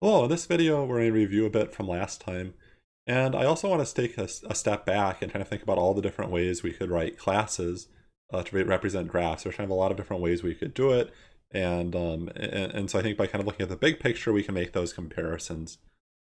Hello, in this video we're going to review a bit from last time, and I also want to take a, a step back and kind of think about all the different ways we could write classes uh, to represent graphs. There's kind of a lot of different ways we could do it, and, um, and, and so I think by kind of looking at the big picture we can make those comparisons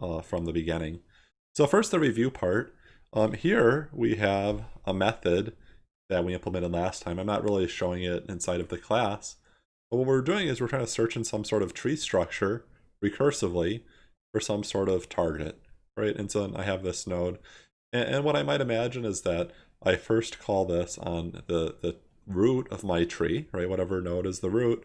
uh, from the beginning. So first the review part. Um, here we have a method that we implemented last time. I'm not really showing it inside of the class, but what we're doing is we're trying to search in some sort of tree structure recursively for some sort of target, right? And so I have this node. And, and what I might imagine is that I first call this on the, the root of my tree, right? Whatever node is the root.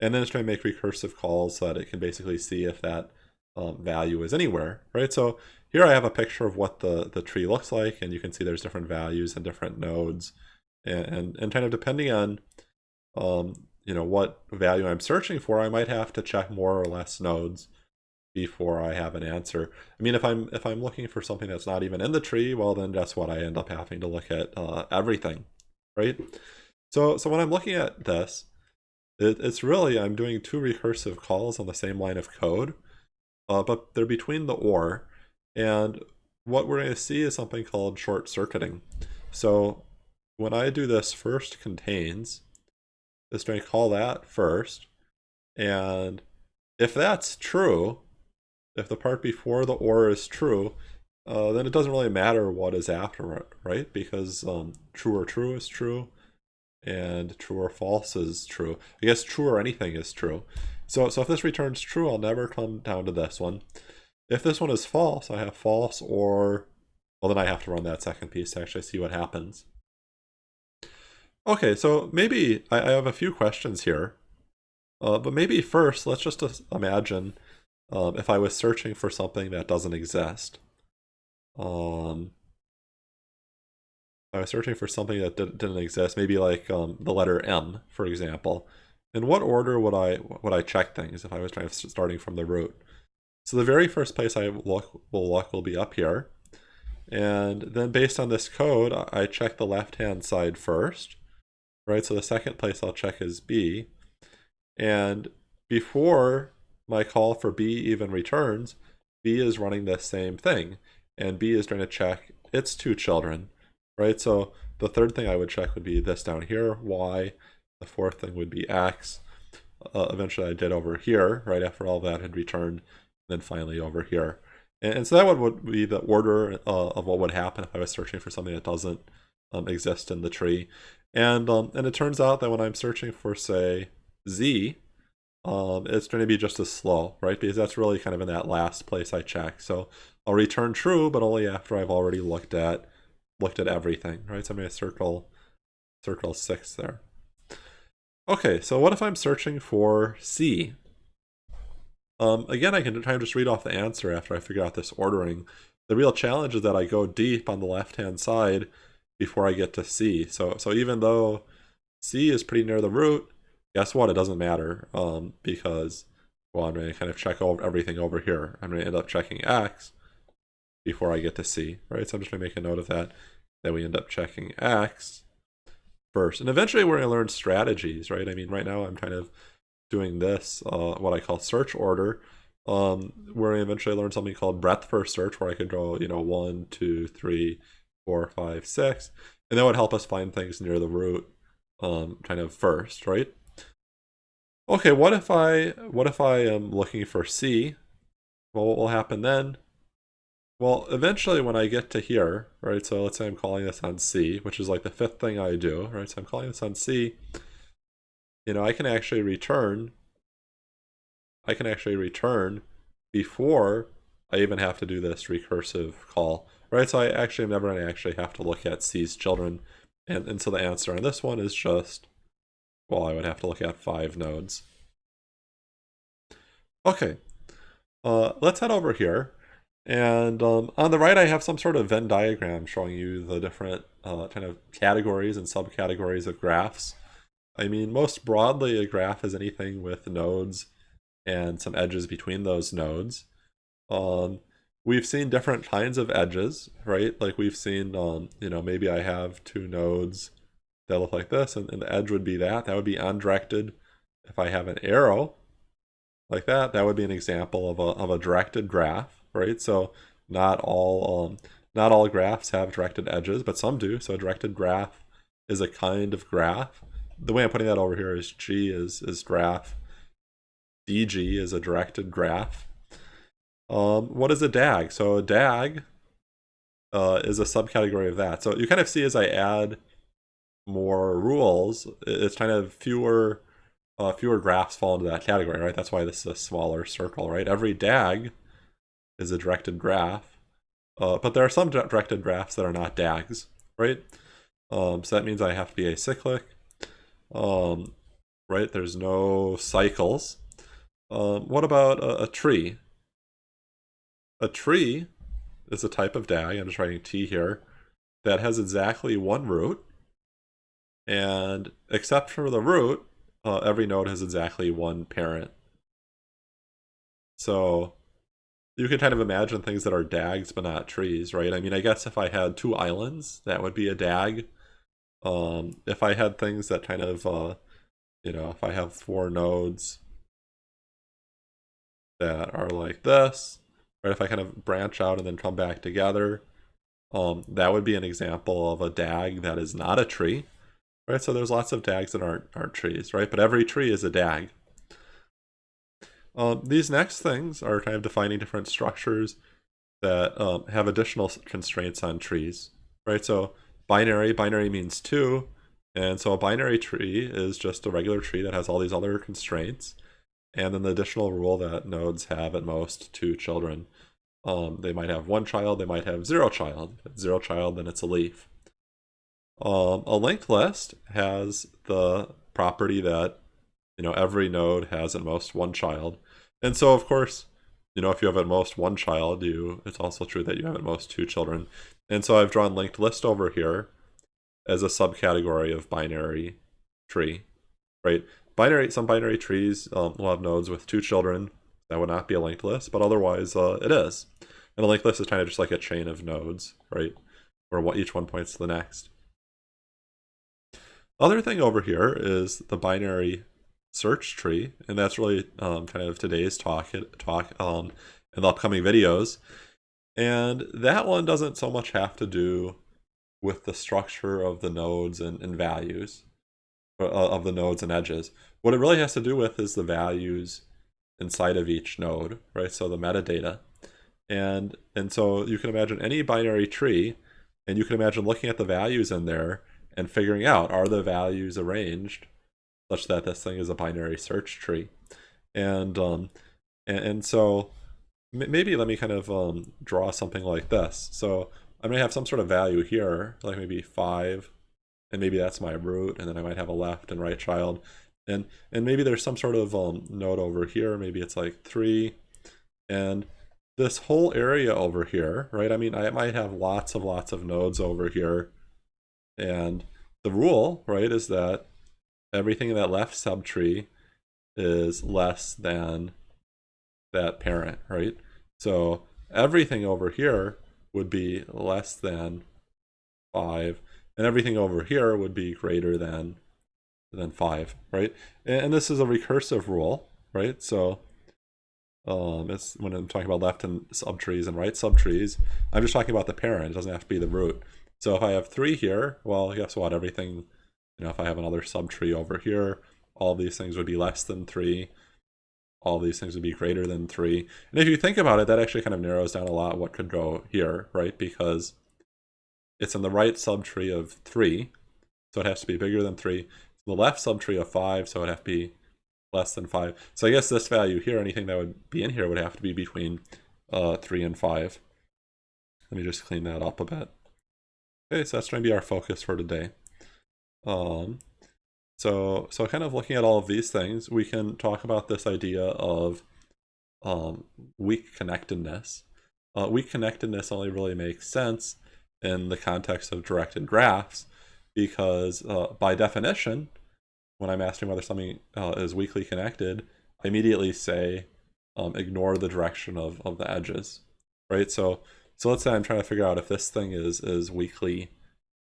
And then it's trying to make recursive calls so that it can basically see if that um, value is anywhere, right? So here I have a picture of what the, the tree looks like, and you can see there's different values and different nodes. And, and, and kind of depending on um, you know what value I'm searching for, I might have to check more or less nodes before I have an answer. I mean, if I'm if I'm looking for something that's not even in the tree, well, then guess what? I end up having to look at uh, everything, right? So so when I'm looking at this, it, it's really I'm doing two recursive calls on the same line of code, uh, but they're between the or, and what we're going to see is something called short circuiting. So when I do this first contains, is going to call that first. And if that's true, if the part before the or is true, uh, then it doesn't really matter what is after it, right? Because um, true or true is true, and true or false is true. I guess true or anything is true. So, so if this returns true, I'll never come down to this one. If this one is false, I have false or, well then I have to run that second piece to actually see what happens. Okay, so maybe I, I have a few questions here. Uh, but maybe first, let's just imagine um, if I was searching for something that doesn't exist. Um, I was searching for something that did, not exist, maybe like um, the letter M, for example. In what order would I would I check things if I was trying starting from the root? So the very first place I look will look will be up here. And then based on this code, I check the left-hand side first right? So the second place I'll check is B. And before my call for B even returns, B is running the same thing. And B is trying to check its two children, right? So the third thing I would check would be this down here, Y. The fourth thing would be X. Uh, eventually I did over here, right after all that had returned, then finally over here. And, and so that would be the order uh, of what would happen if I was searching for something that doesn't um, exist in the tree. And um, and it turns out that when I'm searching for say Z, um, it's going to be just as slow, right? Because that's really kind of in that last place I check. So I'll return true, but only after I've already looked at looked at everything, right? So I'm going to circle circle six there. Okay, so what if I'm searching for C? Um, again, I can try and just read off the answer after I figure out this ordering. The real challenge is that I go deep on the left-hand side before I get to C. So so even though C is pretty near the root, guess what? It doesn't matter um, because, well, I'm going to kind of check over everything over here. I'm going to end up checking X before I get to C, right? So I'm just going to make a note of that, that we end up checking X first. And eventually we're going to learn strategies, right? I mean, right now I'm kind of doing this, uh, what I call search order. Um, to eventually learn something called breadth first search, where I could go, you know, one, two, three, four, five, six, and that would help us find things near the root um, kind of first, right? Okay, what if I what if I am looking for C? Well, what will happen then? Well, eventually when I get to here, right, so let's say I'm calling this on C, which is like the fifth thing I do, right, so I'm calling this on C, you know, I can actually return, I can actually return before I even have to do this recursive call right? So I actually am never going to actually have to look at C's children. And, and so the answer on this one is just, well, I would have to look at five nodes. Okay, uh, let's head over here. And um, on the right, I have some sort of Venn diagram showing you the different uh, kind of categories and subcategories of graphs. I mean, most broadly, a graph is anything with nodes and some edges between those nodes. Um, we've seen different kinds of edges, right? Like we've seen, um, you know, maybe I have two nodes that look like this, and, and the edge would be that. That would be undirected if I have an arrow. like that, that would be an example of a, of a directed graph, right? So not all um, not all graphs have directed edges, but some do. So a directed graph is a kind of graph. The way I'm putting that over here is G is, is graph. DG is a directed graph. Um, what is a DAG? So a DAG uh, is a subcategory of that. So you kind of see as I add more rules, it's kind of fewer uh, fewer graphs fall into that category, right? That's why this is a smaller circle, right? Every DAG is a directed graph, uh, but there are some directed graphs that are not DAGs, right? Um, so that means I have to be acyclic, um, right? There's no cycles. Um, what about a, a tree? A tree is a type of DAG, I'm just writing T here, that has exactly one root, and except for the root, uh, every node has exactly one parent. So you can kind of imagine things that are DAGs but not trees, right? I mean, I guess if I had two islands, that would be a DAG. Um, if I had things that kind of, uh, you know, if I have four nodes that are like this, right? If I kind of branch out and then come back together, um, that would be an example of a DAG that is not a tree, right? So there's lots of DAGs that aren't, aren't trees, right? But every tree is a DAG. Um, these next things are kind of defining different structures that um, have additional constraints on trees, right? So binary, binary means two, and so a binary tree is just a regular tree that has all these other constraints. And then the additional rule that nodes have at most two children. Um, they might have one child, they might have zero child. zero child, then it's a leaf. Um, a linked list has the property that you know every node has at most one child, and so of course, you know if you have at most one child, you it's also true that you have at most two children. And so I've drawn linked list over here as a subcategory of binary tree, right? Binary some binary trees um, will have nodes with two children. That would not be a linked list, but otherwise uh, it is. And a linked list is kind of just like a chain of nodes, right? Where what each one points to the next. Other thing over here is the binary search tree, and that's really um, kind of today's talk talk um, in the upcoming videos. And that one doesn't so much have to do with the structure of the nodes and, and values uh, of the nodes and edges. What it really has to do with is the values inside of each node, right? So the metadata. And, and so you can imagine any binary tree, and you can imagine looking at the values in there and figuring out are the values arranged such that this thing is a binary search tree and um and, and so maybe let me kind of um draw something like this so i may have some sort of value here like maybe five and maybe that's my root and then i might have a left and right child and and maybe there's some sort of um node over here. Maybe it's like three. And this whole area over here right? I mean i might have lots of lots of nodes over here. And the rule, right, is that everything in that left subtree is less than that parent, right? So everything over here would be less than 5, and everything over here would be greater than then 5, right? And, this is a recursive rule, right? So um, it's when I'm talking about left and subtrees and right subtrees, I'm just talking about the parent. It doesn't have to be the root. So if I have 3 here, well, guess what? Everything, you know, if I have another subtree over here, all these things would be less than 3. All these things would be greater than 3. And if you think about it, that actually kind of narrows down a lot what could go here, right? Because it's in the right subtree of 3, so it has to be bigger than 3 the left subtree of five, so it'd have to be less than five. So I guess this value here, anything that would be in here would have to be between uh, three and five. Let me just clean that up a bit. Okay, so that's going to be our focus for today. Um, so, so kind of looking at all of these things, we can talk about this idea of um, weak connectedness. Uh, weak connectedness only really makes sense in the context of directed graphs because uh, by definition, when I'm asking whether something uh, is weakly connected, I immediately say um, ignore the direction of, of the edges, right? So so let's say I'm trying to figure out if this thing is, is weakly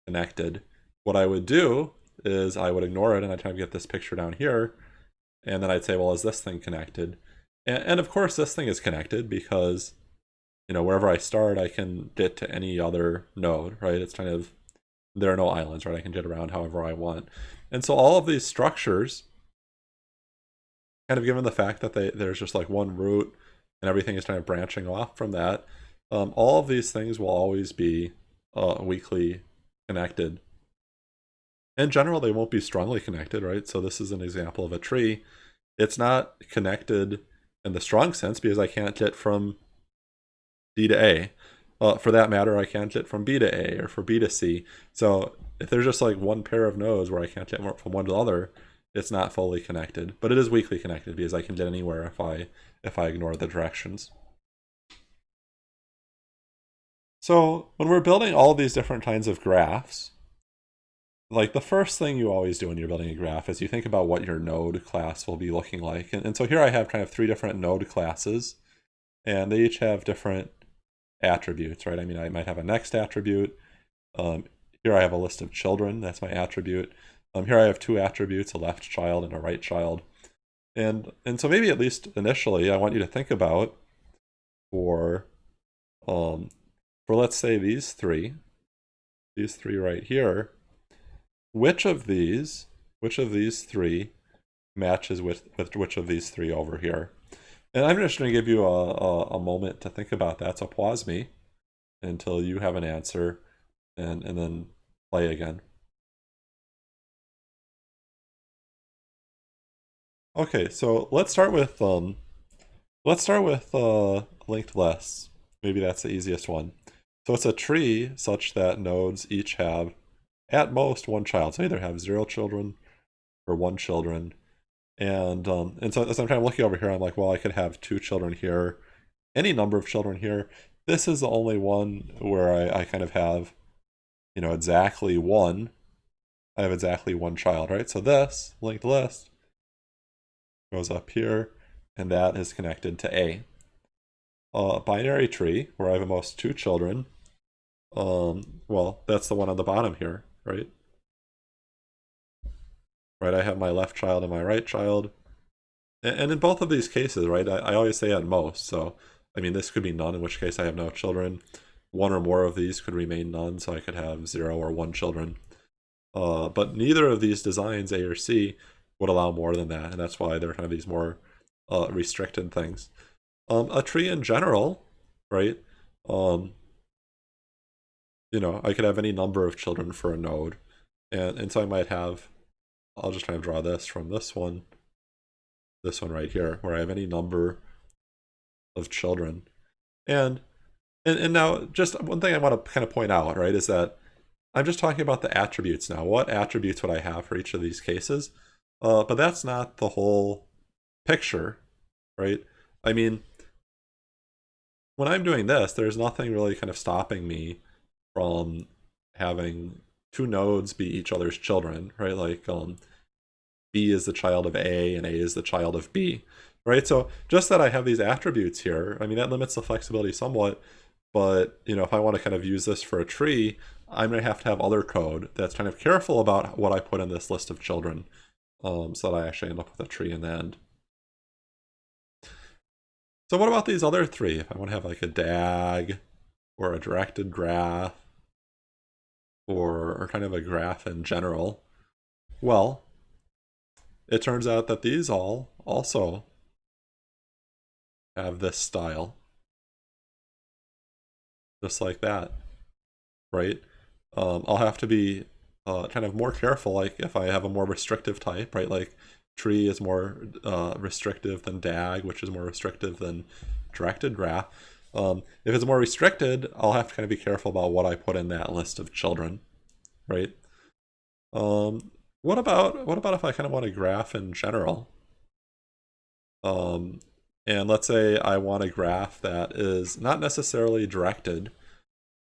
connected. What I would do is I would ignore it and I'd try to get this picture down here. And then I'd say, well, is this thing connected? And, and of course, this thing is connected because, you know, wherever I start, I can get to any other node, right? It's kind of, there are no islands, right? I can get around however I want. And so all of these structures, kind of given the fact that they, there's just like one root and everything is kind of branching off from that, um, all of these things will always be uh, weakly connected. In general, they won't be strongly connected, right? So this is an example of a tree. It's not connected in the strong sense because I can't get from D to A. Uh, for that matter, I can't get from B to A or for B to C. So if there's just like one pair of nodes where I can't get from one to the other, it's not fully connected. But it is weakly connected because I can get anywhere if I if I ignore the directions. So when we're building all these different kinds of graphs, like the first thing you always do when you're building a graph is you think about what your node class will be looking like. And, and so here I have kind of three different node classes, and they each have different attributes, right? I mean, I might have a next attribute. Um, here I have a list of children, that's my attribute. Um, here I have two attributes, a left child and a right child. And, and so maybe at least initially, I want you to think about for um, for let's say these three, these three right here, which of these, which of these three matches with, with which of these three over here? And I'm just going to give you a, a, a, moment to think about that. So pause me until you have an answer and, and then play again. Okay, so let's start with um, let's start with uh, linked lists. Maybe that's the easiest one. So it's a tree such that nodes each have at most one child. So either have zero children or one children. And um, and so as I'm kind of looking over here, I'm like, well, I could have two children here, any number of children here. This is the only one where I, I kind of have, you know, exactly one. I have exactly one child, right? So this linked list goes up here, and that is connected to A. A binary tree, where I have at most two children, um, well, that's the one on the bottom here, right? Right, I have my left child and my right child. And, in both of these cases, right, I, I always say at most. So, I mean, this could be none, in which case I have no children. One or more of these could remain none, so I could have zero or one children. Uh, but neither of these designs, A or C, would allow more than that, and that's why they're kind of these more uh, restricted things. Um, a tree in general, right, um, you know, I could have any number of children for a node. And, and so I might have, I'll just try and draw this from this one, this one right here, where I have any number of children. And, and, and now just one thing I want to kind of point out, right, is that I'm just talking about the attributes now. What attributes would I have for each of these cases? Uh, but that's not the whole picture, right? I mean, when I'm doing this, there's nothing really kind of stopping me from having two nodes be each other's children, right? Like um, B is the child of A and A is the child of B, right? So just that I have these attributes here, I mean, that limits the flexibility somewhat, but you know, if I want to kind of use this for a tree, I'm going to have to have other code that's kind of careful about what I put in this list of children um, so that I actually end up with a tree in the end. So what about these other three? If I want to have like a DAG or a directed graph or, or kind of a graph in general? Well, it turns out that these all also have this style. Just like that, right? Um, I'll have to be uh, kind of more careful, like if I have a more restrictive type, right? Like tree is more uh, restrictive than DAG, which is more restrictive than directed graph. Um, if it's more restricted, I'll have to kind of be careful about what I put in that list of children, right? Um, what about what about if I kind of want a graph in general? Um, and let's say I want a graph that is not necessarily directed.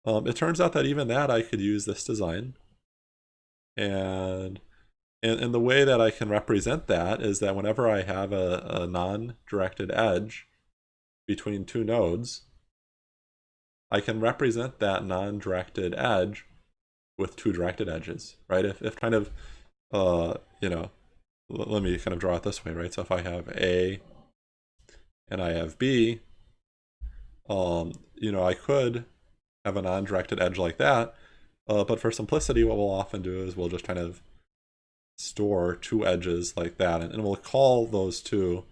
Um, it turns out that even that I could use this design. And, and, and the way that I can represent that is that whenever I have a, a non-directed edge between two nodes, I can represent that non-directed edge with two directed edges, right? If, if kind of, uh, you know, let me kind of draw it this way, right? So if I have A and I have B, um, you know, I could have a non-directed edge like that, uh, but for simplicity, what we'll often do is we'll just kind of store two edges like that, and, and we'll call those two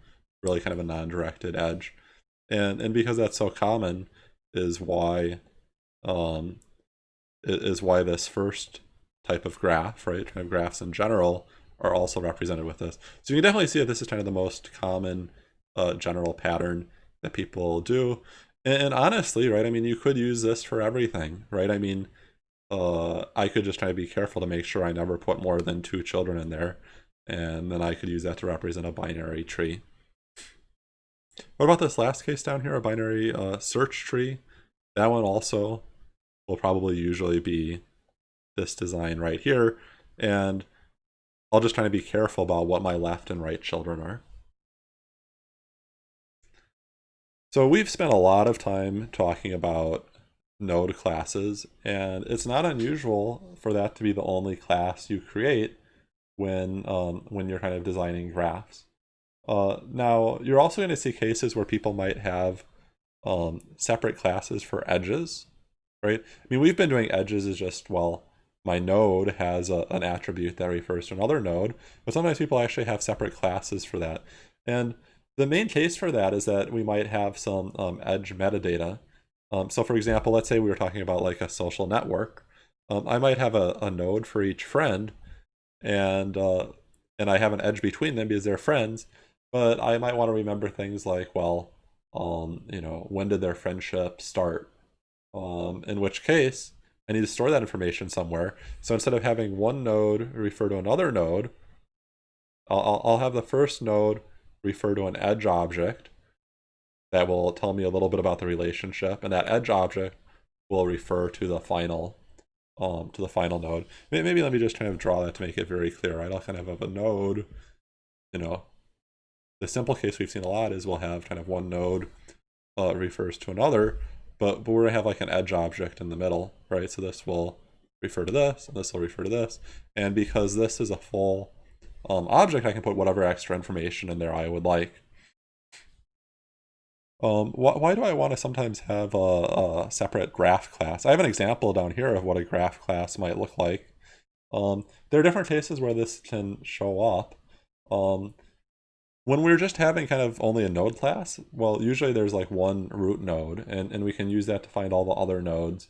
really kind of a non-directed edge. And and because that's so common, is why um, is why this first type of graph, right, kind of graphs in general, are also represented with this. So you can definitely see that this is kind of the most common uh, general pattern that people do. And, and, honestly, right, I mean, you could use this for everything, right? I mean, uh, I could just try to be careful to make sure I never put more than two children in there. And then I could use that to represent a binary tree. What about this last case down here, a binary uh, search tree? That one also will probably usually be this design right here. And I'll just try to be careful about what my left and right children are. So we've spent a lot of time talking about node classes, and it's not unusual for that to be the only class you create when um, when you're kind of designing graphs. Uh, now, you're also going to see cases where people might have um, separate classes for edges, right? I mean, we've been doing edges as just, well, my node has a, an attribute that refers to another node, but sometimes people actually have separate classes for that. And the main case for that is that we might have some um, edge metadata. Um, so for example, let's say we were talking about like a social network. Um, I might have a, a, node for each friend and uh, and I have an edge between them because they're friends, but I might want to remember things like, well, um, you know, when did their friendship start? Um, in which case, I need to store that information somewhere. So instead of having one node refer to another node, I'll, I'll have the first node refer to an edge object that will tell me a little bit about the relationship, and that edge object will refer to the final um, to the final node. Maybe let me just kind of draw that to make it very clear, right? I'll kind of have a node, you know, the simple case we've seen a lot is we'll have kind of one node uh, refers to another, but, but we're gonna have like an edge object in the middle, right? So this will refer to this, and this will refer to this. And because this is a full um, object, I can put whatever extra information in there I would like. Um, wh why do I want to sometimes have a, a, separate graph class? I have an example down here of what a graph class might look like. Um, there are different cases where this can show up. When we're just having kind of only a node class, well, usually there's like one root node, and, and we can use that to find all the other nodes.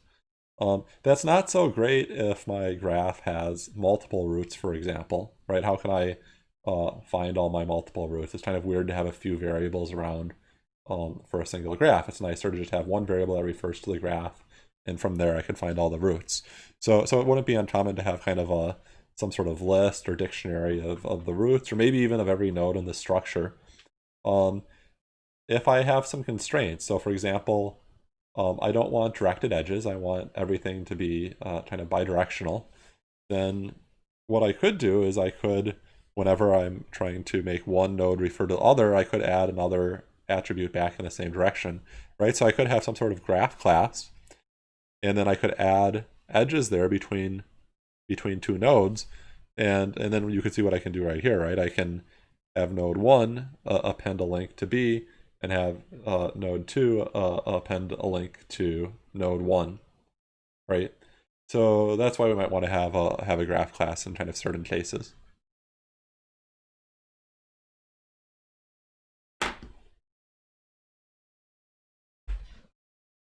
Um, that's not so great if my graph has multiple roots, for example, right? How can I uh, find all my multiple roots? It's kind of weird to have a few variables around um, for a single graph. It's nicer to just have one variable that refers to the graph, and from there I can find all the roots. So, so it wouldn't be uncommon to have kind of a some sort of list or dictionary of, of the roots, or maybe even of every node in the structure. Um, if I have some constraints, so for example, um, I don't want directed edges, I want everything to be uh, kind of bidirectional, then what I could do is I could, whenever I'm trying to make one node refer to the other, I could add another attribute back in the same direction, right? So I could have some sort of graph class, and then I could add edges there between between two nodes. And, and then you can see what I can do right here, right? I can have node 1 uh, append a link to B and have uh, node 2 uh, append a link to node 1, right? So that's why we might want to have a, have a graph class in kind of certain cases.